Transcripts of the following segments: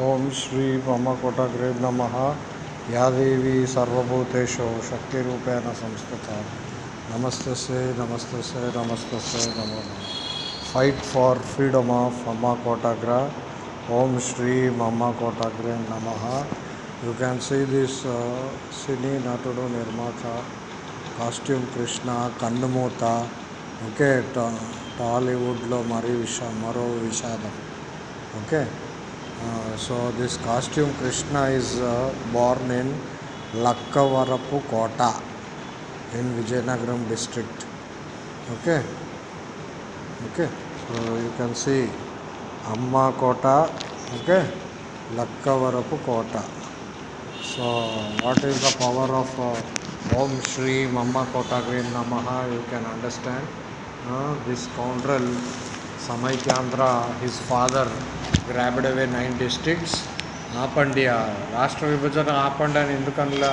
ఓం శ్రీ మమ్మకోటగ్రే నమ. యాదేవి సర్వభూతేషు శక్తిరూపేణ సంస్కృత నమస్తే నమస్తే నమస్తే నమో ఫైట్ ఫార్ ఫ్రీడమ్ ఆఫ్ అమ్మ కోటాగ్ర ఓం శ్రీ మమ్మ కోటాగ్రే నమ యూ క్యాన్ సీ దిస్ సినీ నటుడు నిర్మాత కాస్ట్యూమ్ కృష్ణ కన్నుమూత ఓకే టా- టాలీవుడ్లో మరీ విష మరో విషాదం okay so this costume Krishna is born in Lakkavarapu Kota in Vizianagaram district. Okay? Okay? So you can see అమ్మ కోట okay? Lakkavarapu Kota. So what is the power of ఓం శ్రీ మమ్మ కోటాగ్రీం నమ? You can understand this scoundrel Samaikyandhra his father grabbed away nine districts ఆపండి ఆ రాష్ట్ర విభజన ఆపండి అని ఎందుకనలా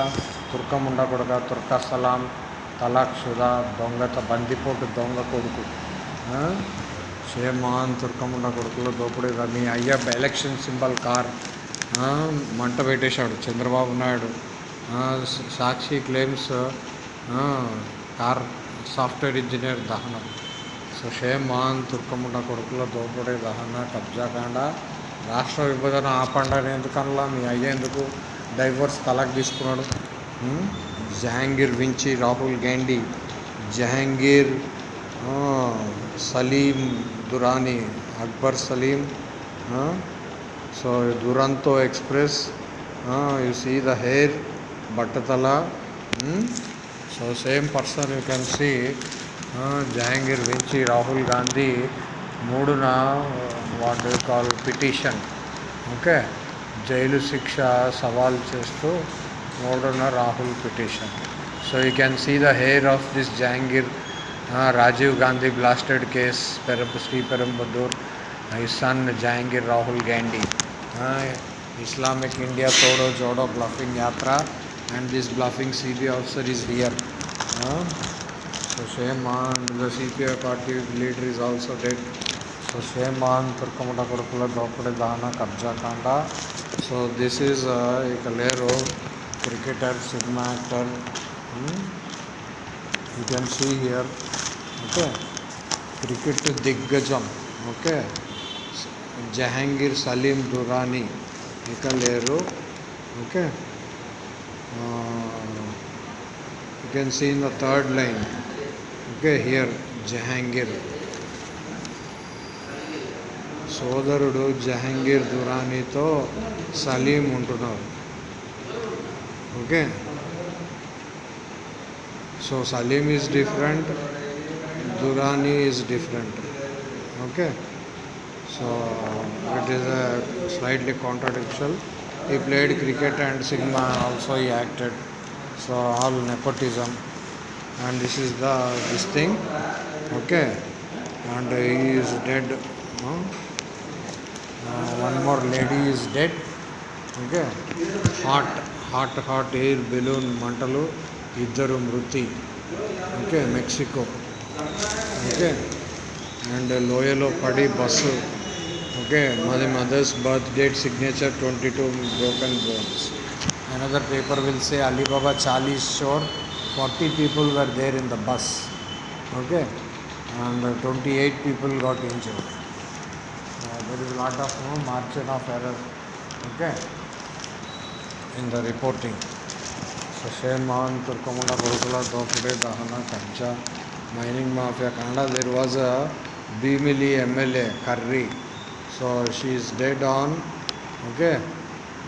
తుర్కం ఉండకూడదా తుర్కా సలాం తలాక్ షుదా దొంగత బందిపోటు దొంగ కొడుకు ఆ? తుర్కం తుర్కముండ కొడుకులో దోపిడీ మీ అయ్య ఎలక్షన్ సింబల్ కార్ మంట పెట్టేశాడు Chandrababu Naidu Sakshi claims car software engineer దహనం సో షేమాన్ కొడుకుల కొడుకులో దోపిడీ దహన కబ్జాకాండ రాష్ట్ర విభజన ఆపండి ఎందుకనలా మీ అయ్యేందుకు డైవర్స్ తలాక్ తీసుకున్నాడు? Jahangir Vinci Rahul Gandhi Jahangir Salim Durrani Akbar Salim so Duronto express you see the hair బట్టతల so same person you can see Jahangir వించి Rahul Gandhi మూడున వాట్ కాల్ పిటిషన్ ఓకే జైలు శిక్ష సవాల్ చేస్తూ మూడున Rahul petition so you can see the heir of this Jahangir Rajiv Gandhi blasted case పెరం Sriperumbudur his son Jahangir Rahul Gandhi. Uh, Islamic India Todo Jodo bluffing yatra and this bluffing CBI officer is here. Uh, So same man, the CPI party leader is also dead. So same man, Turkamata Kurukula, Dopade Dana, Kabja Kanda. So this is uh, layer of cricketer, Sigma actor. Hmm? You can see here. Okay. Cricket Diggajam. Okay. Jahangir Salim Durrani. Kalero. Okay. Uh, you can see in the third line okay here Jahangir సోదరుడు జహాంగీర్ దురానీతో సలీం ఉంటున్నారు okay so Salim is different Durrani is different. Okay, so it is a slightly contradictory. He played cricket and cinema also he acted. So all nepotism, and this is the this thing. Okay, and he is dead. no? Uh, one more lady is dead. Okay, hot hot hot air balloon మంటలు ఇద్దరు మృతి okay Mexico okay and లోయలో పడి bus okay మది mother's birth date signature twenty two broken bones another paper will say Ali Baba Chalisa షోర్ 40 people were there in the bus, okay, and 28 people got injured. Uh, there is a lot of you know, margin of error, okay, in the reporting. So, Sashen Mohan, Turkomala, Gurukula, Dopure, Dahana, Kancha, Mining Mafia, Canada, there was a Bimili MLA, Curry. So she is dead on, okay,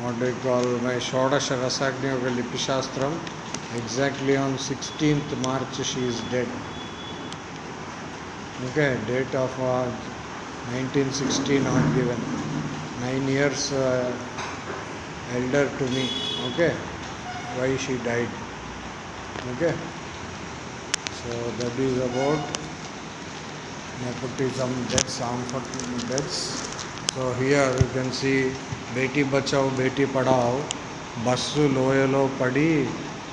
what do you call my Shodasha Rasagni, Lipi Shastram. exactly on 16th March she is dead. Okay, date of uh, 1916 not given. Nine years uh, elder to me. Okay, why she died. Okay, so that is about nepotism deaths, unfortunate deaths. So here you can see Beti Bachao, Beti Padao, basu Loyalo Padi,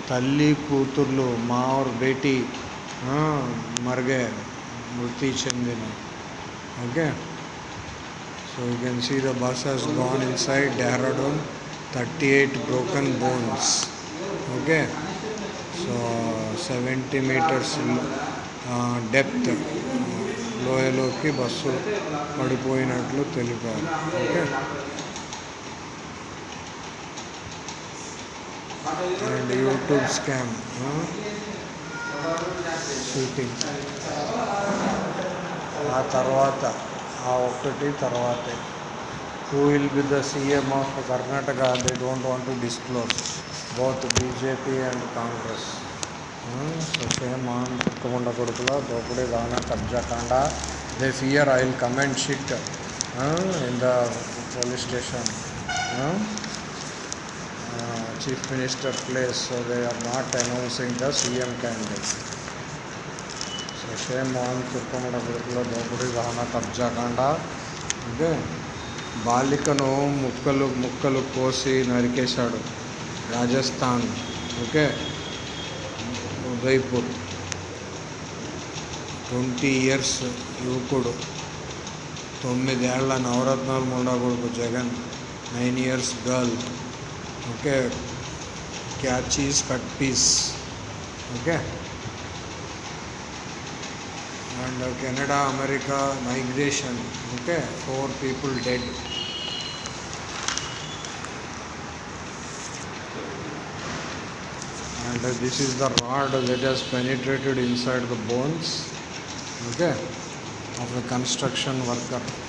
తల్లి కూతుర్లు mower Beti Beti మర్గే మృతి చెందిన. Okay? So you can see the bus has gone inside Dehradun thirty eight broken bones okay so seventy metres depth లోయలోకి bus పడిపోయినట్లు తెలిపారు. Okay? And YouTube scam shooting ఆ తర్వాత ఆ ఒక్కటి తర్వాతే. Who will be the CM of Karnataka they don't want to disclose both BJP and Congress so same on తుక్కముండ కొడుకులో దోపిడీ దాన కబ్జా కాండ they fear I will comment shit in the police station chief minister place so they are not announcing the CM candidate so same on తుక్కముండ కొడుకులో దోపిడీ దాన కబ్జా కాండ ఓకే బాలికను ముక్కలు ముక్కలు కోసి నరికేశాడు Rajasthan. Okay? Udaipur. Twenty years యువకుడు. తొమ్మిదేళ్ళ నవరత్నాలు ఉండకూడదు Jagan. Nine years girl. Okay क्या चीज़ cut piece okay and Canada, America migration. Okay, four people dead. And this is the rod that has penetrated inside the bones. Okay, of a construction worker.